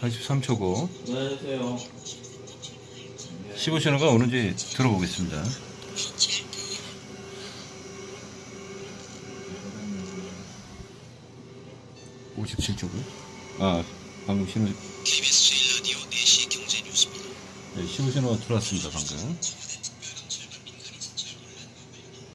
43초고 안녕하세요. 15신호가 오는지 들어보겠습니다. (57초고) 아 방금 신호 KBS 제1라디오 4시 경제 뉴스입니다. 네, 15신호가 들어왔습니다 방금